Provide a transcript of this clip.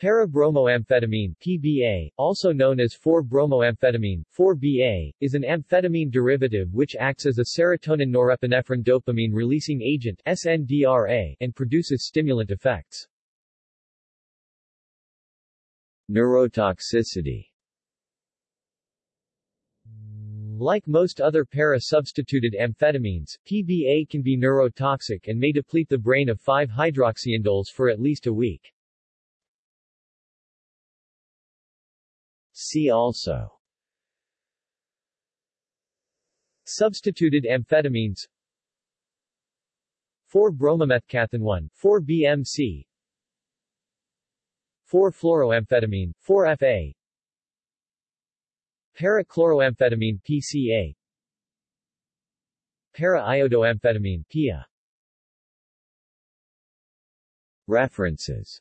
Para-bromoamphetamine PBA, also known as 4-bromoamphetamine 4-BA, is an amphetamine derivative which acts as a serotonin norepinephrine dopamine releasing agent SNDRA and produces stimulant effects. Neurotoxicity Like most other para-substituted amphetamines, PBA can be neurotoxic and may deplete the brain of 5-hydroxyindoles for at least a week. See also. Substituted amphetamines. 4-bromomethcathinone 4-BMC 4-fluoroamphetamine 4-FA Para-chloroamphetamine PCA Para-iodoamphetamine PIA References